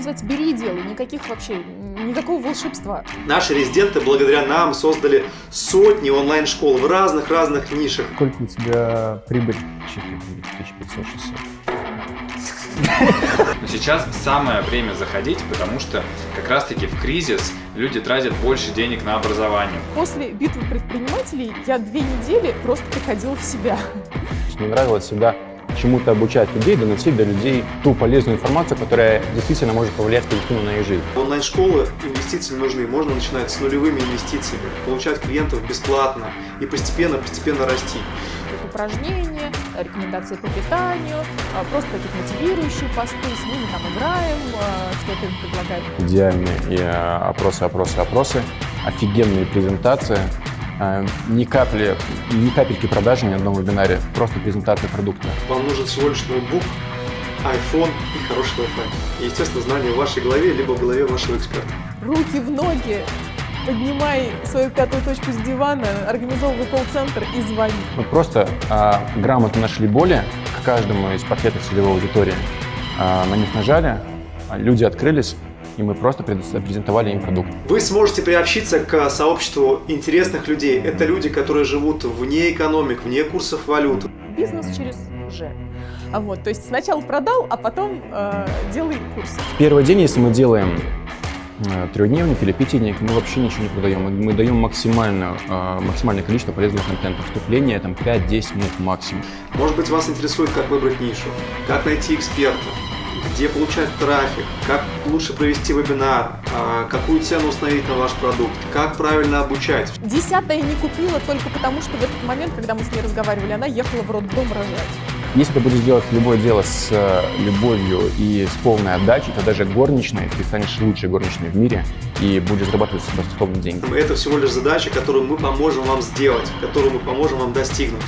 что называется, бери и делай. Никаких вообще, никакого волшебства. Наши резиденты благодаря нам создали сотни онлайн-школ в разных-разных нишах. Сколько у тебя прибыль? 1500-600. Но сейчас самое время заходить, потому что как раз-таки в кризис люди тратят больше денег на образование. После битвы предпринимателей я две недели просто приходила в себя. Мне нравилось всегда чему-то обучать людей, доносить до людей ту полезную информацию, которая действительно может повлиять позитивно на их жизнь. Онлайн-школы инвестиции нужны. Можно начинать с нулевыми инвестициями, получать клиентов бесплатно и постепенно-постепенно расти. Упражнения, рекомендации по питанию, а, просто какие-то мотивирующие посты, с ними там играем, а, что-то им предлагаем. Идеальные и, э, опросы, опросы, опросы, офигенные презентации, ни капли, ни капельки продажи ни на одном вебинаре, просто презентация продукта. Вам нужен всего лишь ноутбук, iPhone и хороший Wi-Fi. И, естественно, знания в вашей голове, либо в голове вашего эксперта. Руки в ноги, поднимай свою пятую точку с дивана, организовывай колл-центр и звони. Мы просто а, грамотно нашли боли к каждому из пакетов целевой аудитории, а, на них нажали, а, люди открылись, и мы просто презентовали им продукт. Вы сможете приобщиться к сообществу интересных людей. Это люди, которые живут вне экономик, вне курсов валют. Бизнес через Ж. А вот, то есть сначала продал, а потом э, делай курс. Первый день, если мы делаем э, трехдневник или пятидневник, мы вообще ничего не продаем. Мы, мы даем максимальное, э, максимальное количество полезного контента. Вступление там 5-10 минут максимум. Может быть, вас интересует, как выбрать нишу, как найти эксперта, где получать трафик, как лучше провести вебинар, а, какую цену установить на ваш продукт, как правильно обучать. Десятая не купила только потому, что в этот момент, когда мы с ней разговаривали, она ехала в роддом рожать. Если ты будешь делать любое дело с э, любовью и с полной отдачей, то даже горничной ты станешь лучшей горничной в мире и будешь зарабатывать баскетбольные деньги. Это всего лишь задача, которую мы поможем вам сделать, которую мы поможем вам достигнуть.